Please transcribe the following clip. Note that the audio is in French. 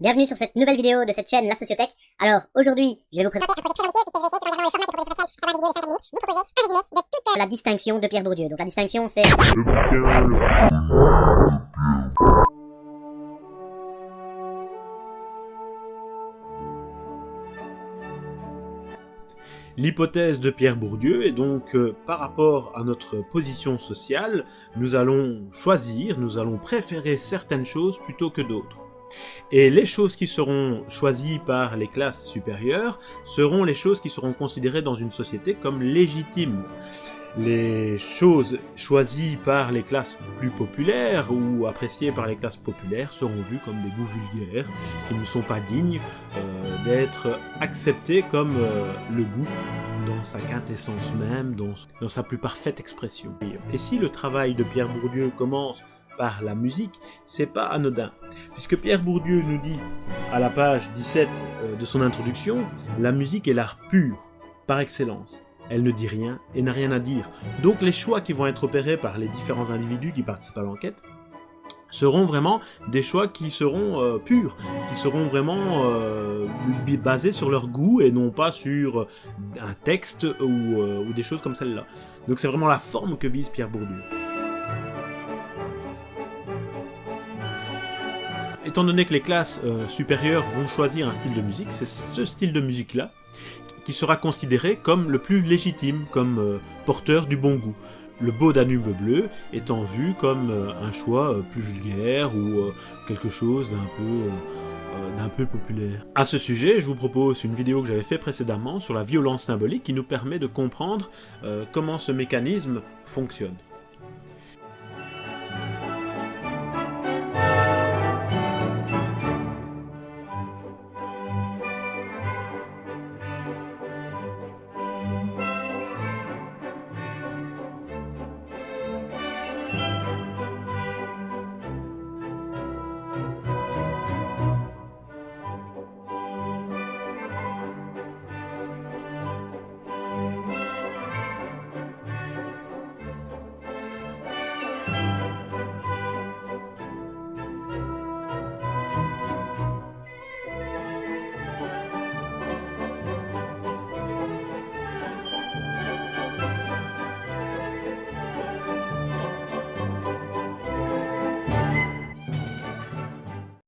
Bienvenue sur cette nouvelle vidéo de cette chaîne La Sociothèque. Alors aujourd'hui, je vais vous présenter la distinction de Pierre Bourdieu. Donc la distinction c'est L'hypothèse de Pierre Bourdieu est donc euh, par rapport à notre position sociale, nous allons choisir, nous allons préférer certaines choses plutôt que d'autres. Et les choses qui seront choisies par les classes supérieures seront les choses qui seront considérées dans une société comme légitimes. Les choses choisies par les classes plus populaires ou appréciées par les classes populaires seront vues comme des goûts vulgaires qui ne sont pas dignes euh, d'être acceptées comme euh, le goût dans sa quintessence même, dans sa plus parfaite expression. Et si le travail de Pierre Bourdieu commence par la musique, c'est pas anodin. Puisque Pierre Bourdieu nous dit, à la page 17 euh, de son introduction, la musique est l'art pur, par excellence. Elle ne dit rien et n'a rien à dire. Donc les choix qui vont être opérés par les différents individus qui participent à l'enquête seront vraiment des choix qui seront euh, purs, qui seront vraiment euh, basés sur leur goût et non pas sur un texte ou, ou des choses comme celle-là. Donc c'est vraiment la forme que vise Pierre Bourdieu. Étant donné que les classes euh, supérieures vont choisir un style de musique, c'est ce style de musique-là qui sera considéré comme le plus légitime, comme euh, porteur du bon goût. Le beau Danube bleu étant vu comme euh, un choix plus vulgaire ou quelque chose d'un peu, populaire. À ce sujet, je vous propose une vidéo que j'avais fait précédemment sur la violence symbolique qui nous permet de comprendre comment ce mécanisme fonctionne.